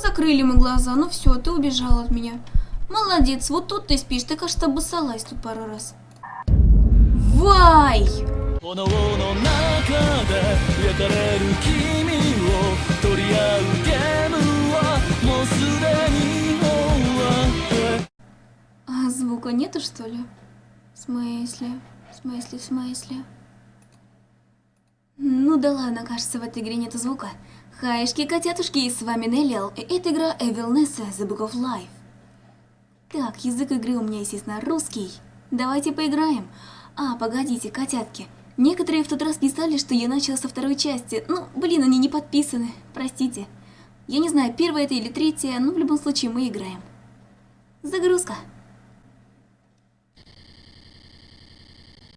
Закрыли мы глаза. Ну все, ты убежал от меня. Молодец, вот тут ты спишь. Ты, кажется, обоссалась тут пару раз. Вай! А звука нету, что ли? В смысле? В смысле, в смысле? Ну да ладно, кажется, в этой игре нету звука. Хаешки, котятушки, с вами Неллиал, и это игра Evil Nessa The Book of Life. Так, язык игры у меня, естественно, русский. Давайте поиграем. А, погодите, котятки. Некоторые в тот раз писали, что я начала со второй части. Ну, блин, они не подписаны. Простите. Я не знаю, первая это или третья, но в любом случае мы играем. Загрузка.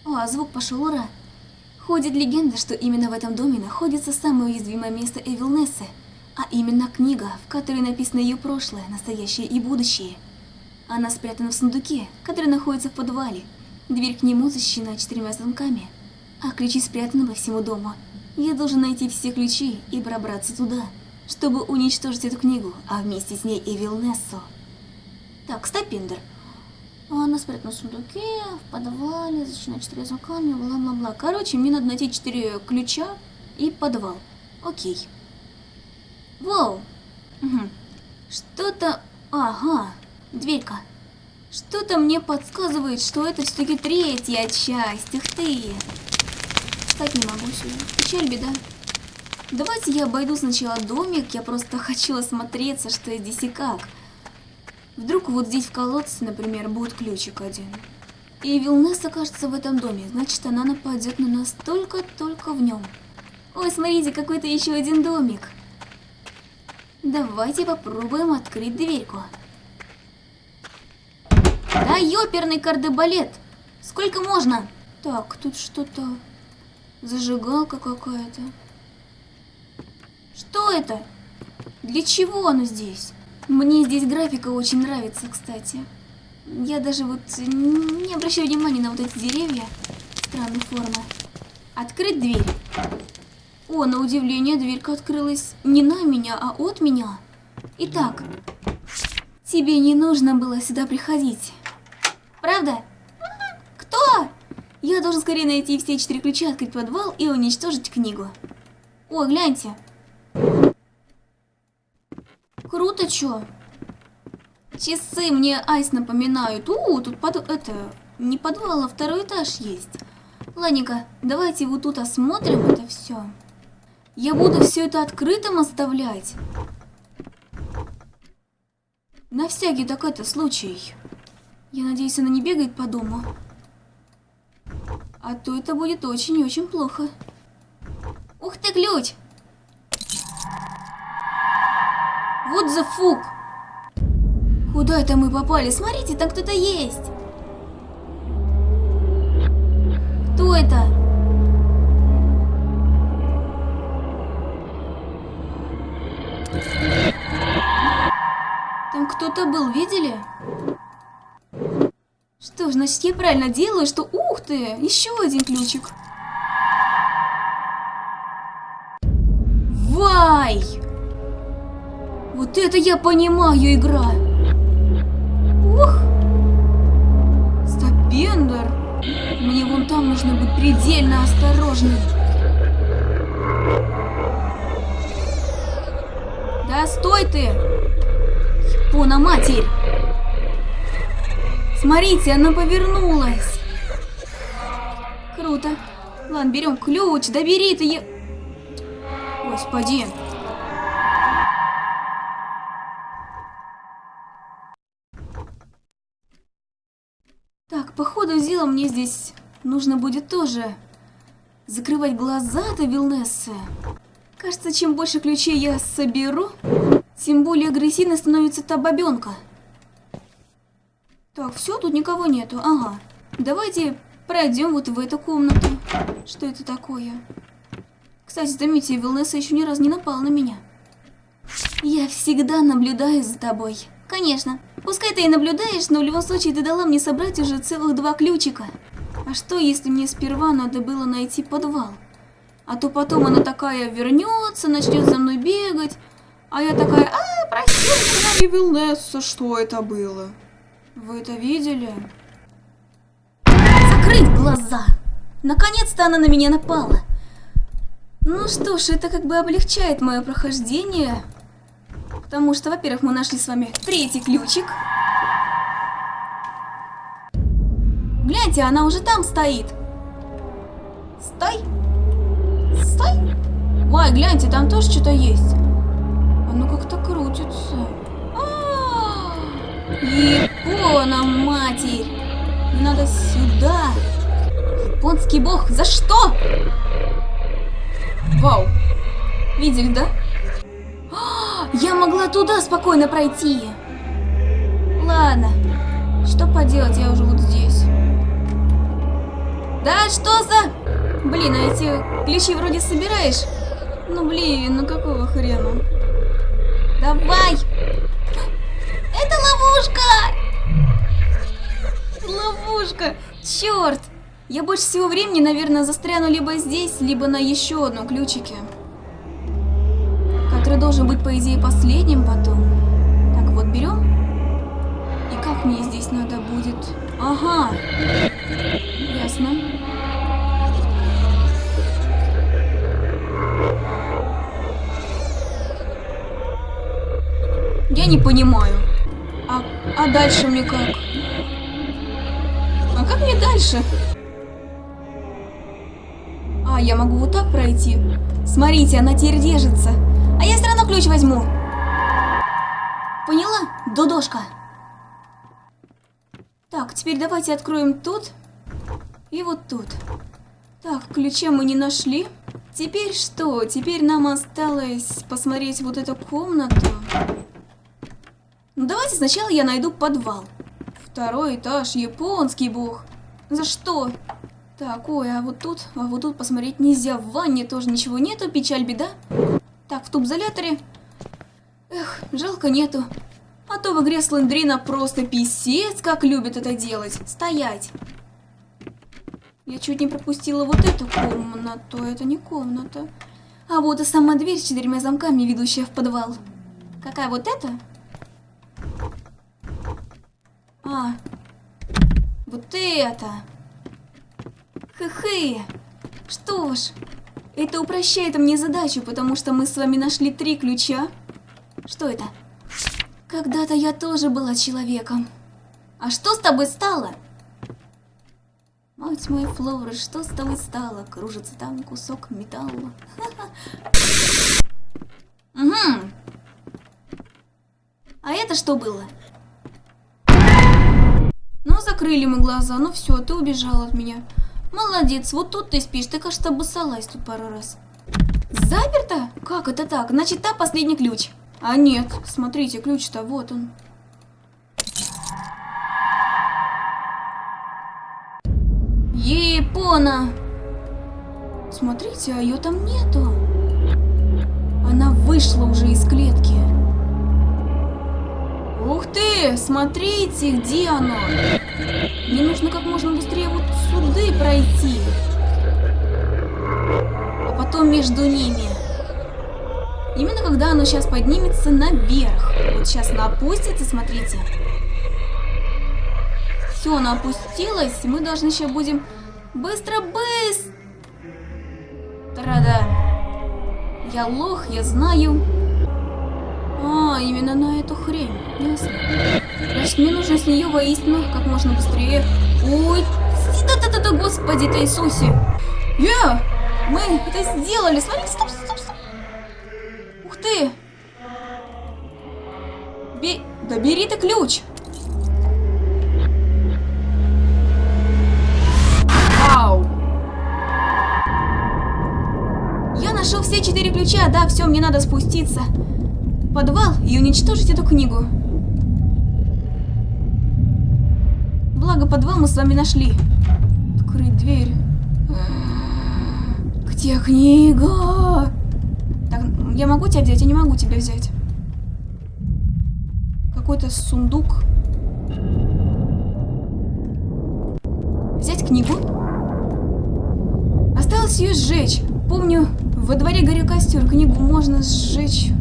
О, а звук пошел, ура! Ходит легенда, что именно в этом доме находится самое уязвимое место Эвилнессы, а именно книга, в которой написано ее прошлое, настоящее и будущее. Она спрятана в сундуке, который находится в подвале. Дверь к нему защищена четырьмя замками, а ключи спрятаны по всему дому. Я должен найти все ключи и пробраться туда, чтобы уничтожить эту книгу, а вместе с ней Эвилнессу. Так, стопиндер. Она спрятана в сундуке, в подвале, защищена четырьмя замками, бла-бла-бла. Короче, мне надо найти четыре ключа и подвал. Окей. Воу. Угу. Что-то... Ага, дверька. Что-то мне подсказывает, что это все-таки третья часть. Ух ты. Встать не могу сюда. Печаль, беда. Давайте я обойду сначала домик. Я просто хочу осмотреться, что здесь и как. Вдруг вот здесь в колодце, например, будет ключик один. И Вилнес окажется в этом доме, значит она нападет на нас только-только в нем. Ой, смотрите, какой-то еще один домик. Давайте попробуем открыть дверьку. Да ёперный кардебалет! Сколько можно? Так, тут что-то... Зажигалка какая-то. Что это? Для чего оно здесь? Мне здесь графика очень нравится, кстати. Я даже вот не обращаю внимания на вот эти деревья странной формы. Открыть дверь. О, на удивление, дверька открылась не на меня, а от меня. Итак, тебе не нужно было сюда приходить. Правда? Кто? Я должен скорее найти все четыре ключа, открыть подвал и уничтожить книгу. О, гляньте. Круто, чё? Часы мне айс напоминают. У, тут под... это... Не подвал, а второй этаж есть. Ладненько, давайте вот тут осмотрим это все. Я буду все это открытым оставлять. На всякий так это случай. Я надеюсь, она не бегает по дому. А то это будет очень и очень плохо. Ух ты, ключ! Вот за фук! Куда это мы попали? Смотрите, там кто-то есть! Кто это? Там кто-то был, видели? Что ж, значит, я правильно делаю, что... Ух ты! Еще один ключик. Вот это я понимаю, игра! Ух! Стопендер! Мне вон там нужно быть предельно осторожным. Да стой ты! Япона матерь! Смотрите, она повернулась. Круто. Ладно, берем ключ. Да бери ты е... Господи. Дела мне здесь нужно будет тоже закрывать глаза-то, Вилнесса. Кажется, чем больше ключей я соберу, тем более агрессивно становится та бабенка. Так, все, тут никого нету. Ага. Давайте пройдем вот в эту комнату. Что это такое? Кстати, заметьте, Вилнесса еще ни разу не напала на меня. Я всегда наблюдаю за тобой. Конечно. Пускай ты и наблюдаешь, но в любом случае ты дала мне собрать уже целых два ключика. А что, если мне сперва надо было найти подвал? А то потом она такая вернется, начнет за мной бегать. А я такая, а, простите, Вилнесса, что это было? Вы это видели? Закрыть глаза! Наконец-то она на меня напала. Ну что ж, это как бы облегчает мое прохождение. Потому что, во-первых, мы нашли с вами третий ключик. Гляньте, она уже там стоит. Стой. Стой. Ой, гляньте, там тоже что-то есть. Оно как-то крутится. А -а -а! Япона, матерь. Надо сюда. Японский бог, за что? Вау. Видели, да? Могла туда спокойно пройти. Ладно. Что поделать, я уже вот здесь. Да, что за... Блин, а эти ключи вроде собираешь? Ну блин, ну какого хрена? Давай! Это ловушка! Ловушка! Черт! Я больше всего времени, наверное, застряну либо здесь, либо на еще одном ключике. Должен быть, по идее, последним потом. Так, вот берем. И как мне здесь надо будет? Ага. Ясно. Я не понимаю. А, а дальше мне как? А как мне дальше? А, я могу вот так пройти. Смотрите, она теперь держится. Ключ возьму. Поняла, Дудошка? Так, теперь давайте откроем тут и вот тут. Так, ключа мы не нашли. Теперь что? Теперь нам осталось посмотреть вот эту комнату. Ну давайте сначала я найду подвал. Второй этаж, японский бог. За что? Так, ой, а вот тут, а вот тут посмотреть нельзя. В ванне тоже ничего нету, печаль, беда. Так, в тубзоляторе. Эх, жалко нету. А то в игре Слендрина просто писец, как любит это делать. Стоять. Я чуть не пропустила вот эту комнату. Это не комната. А вот и сама дверь с четырьмя замками, ведущая в подвал. Какая вот эта? А, вот это. Хы-хы. Что ж, это упрощает мне задачу, потому что мы с вами нашли три ключа. Что это? Когда-то я тоже была человеком. А что с тобой стало? Мать моя Флора, что с тобой стало? Кружится там кусок металла. Угу. А это что было? Ну, закрыли мы глаза, ну все, ты убежал от меня. Молодец, вот тут ты спишь, ты, кажется, обоссалась тут пару раз. Заперто? Как это так? Значит, там последний ключ. А нет, смотрите, ключ-то вот он. Япона! Смотрите, а ее там нету. Она вышла уже из клетки. Ух ты! Смотрите, где оно! Мне нужно как можно быстрее вот сюда пройти. А потом между ними. Именно когда оно сейчас поднимется наверх. Вот сейчас оно опустится, смотрите. Все, оно опустилось. Мы должны сейчас будем быстро-быстро. Да. Я лох, я знаю. А, именно на эту хрень. Ясно. Значит, мне нужно с нее воистину как можно быстрее. Ой, да-да-да-да, господи ты Иисусе. Я! Мы это сделали. Смотрите, стоп, стоп, стоп. Ух ты. Бе... Да бери ты ключ. Вау. Я нашел все четыре ключа. Да, все, мне надо спуститься подвал и уничтожить эту книгу. Благо, подвал мы с вами нашли. Дверь. Где книга? Так, я могу тебя взять? Я не могу тебя взять. Какой-то сундук. Взять книгу. Осталось ее сжечь. Помню, во дворе горел костер. Книгу можно сжечь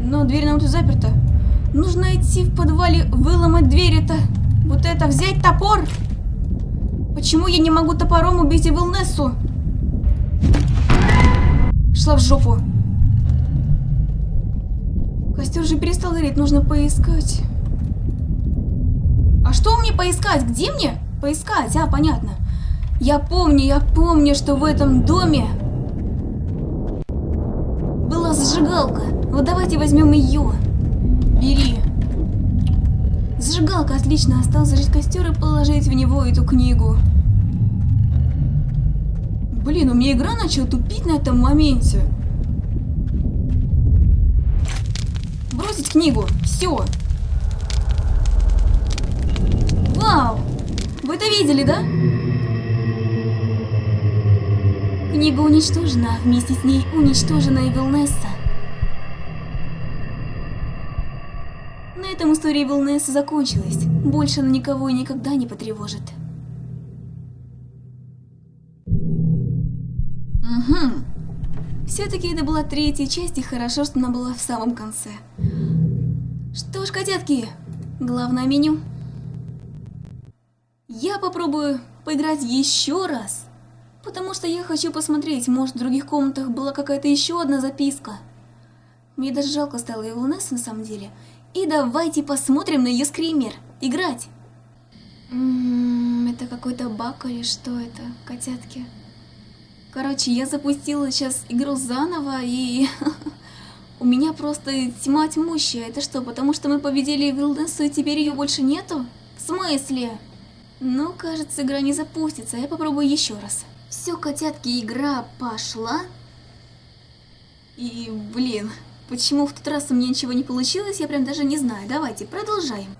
Но дверь нам тут заперта. Нужно идти в подвале, выломать дверь это. Вот это, взять топор. Почему я не могу топором убить Эвилнессу? Шла в жопу. Костер же перестал гореть, нужно поискать. А что мне поискать? Где мне поискать? А, понятно. Я помню, я помню, что в этом доме была зажигалка. Вот давайте возьмем ее. Бери. Зажигалка, отлично. Осталось зажечь костер и положить в него эту книгу. Блин, у меня игра начала тупить на этом моменте. Бросить книгу. Все. Вау! Вы это видели, да? Книга уничтожена, вместе с ней уничтожена и Вилнесса. Этом история Вилнесса закончилась. Больше она никого и никогда не потревожит. Угу. Все-таки это была третья часть, и хорошо, что она была в самом конце. Что ж, котятки, главное меню. Я попробую поиграть еще раз, потому что я хочу посмотреть, может в других комнатах была какая-то еще одна записка. Мне даже жалко стало его Несс на самом деле. И давайте посмотрим на ее скример. Играть. М -м, это какой-то баг или что это, котятки? Короче, я запустила сейчас игру заново и... У меня просто тьма тьмущая. Это что, потому что мы победили Вилденсу и теперь ее больше нету? В смысле? Ну, кажется, игра не запустится. Я попробую еще раз. Все, котятки, игра пошла. И, блин, почему в тот раз у меня ничего не получилось, я прям даже не знаю. Давайте, продолжаем.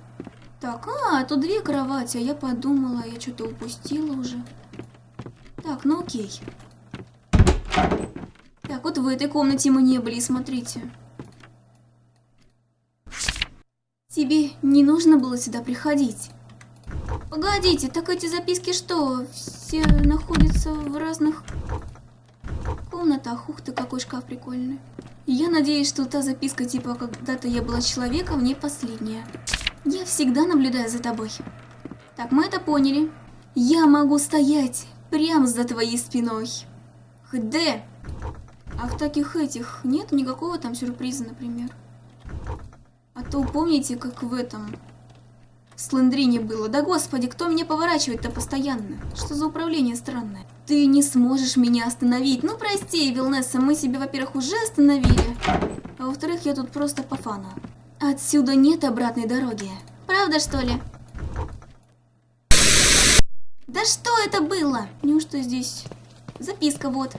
Так, а, тут две кровати, а я подумала, я что-то упустила уже. Так, ну окей. Так, вот в этой комнате мы не были, смотрите. Тебе не нужно было сюда приходить. Погодите, так эти записки что, все находятся в разных комнатах? Ух ты, какой шкаф прикольный. Я надеюсь, что та записка типа «Когда-то я была человеком» не последняя. Я всегда наблюдаю за тобой. Так, мы это поняли. Я могу стоять прямо за твоей спиной. ХД. А в таких этих нет никакого там сюрприза, например. А то помните, как в этом в Слендрине было. Да господи, кто меня поворачивает-то постоянно? Что за управление странное? Ты не сможешь меня остановить. Ну прости, Вилнесса, мы себя, во-первых, уже остановили. А во-вторых, я тут просто по фану. Отсюда нет обратной дороги. Правда, что ли? Да что это было? Неужто здесь Записка вот.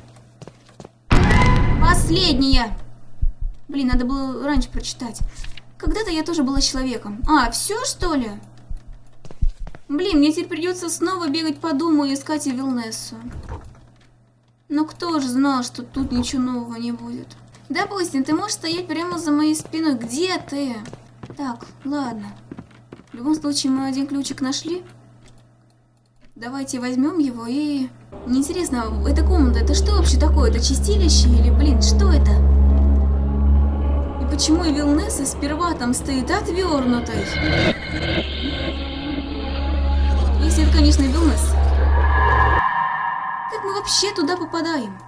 Последняя. Блин, надо было раньше прочитать. Когда-то я тоже была человеком. А, все что ли? Блин, мне теперь придется снова бегать по дому и искать Вилнессу. Но кто же знал, что тут ничего нового не будет? Допустим, ты можешь стоять прямо за моей спиной. Где ты? Так, ладно. В любом случае, мы один ключик нашли. Давайте возьмем его и... Мне интересно, эта комната, это что вообще такое? Это чистилище или, блин, что это? И почему Вилнесса сперва там стоит отвернутой? Это, конечно, Вилнесса. Как мы вообще туда попадаем?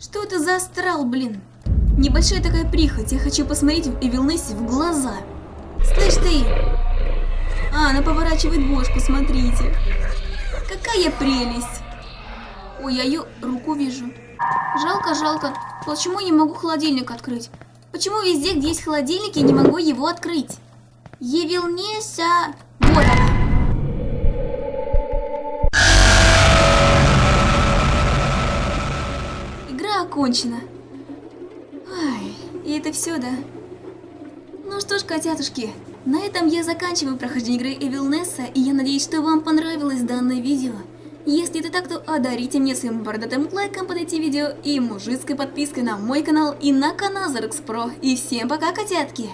Что это за астрал, блин? Небольшая такая прихоть, я хочу посмотреть Эвилнессе в глаза. Слышь ты, а, она поворачивает бошку, смотрите. Какая прелесть. Ой, я ее руку вижу. Жалко, жалко. Почему не могу холодильник открыть? Почему везде, где есть холодильник, я не могу его открыть? Явилнеся... Вот окончена. Ай, и это все, да? Ну что ж, котятушки, на этом я заканчиваю прохождение игры Evil Nessa, и я надеюсь, что вам понравилось данное видео. Если это так, то одарите мне своим бородатым лайком под эти видео и мужицкой подпиской на мой канал и на канал Зарекс Про. И всем пока, котятки!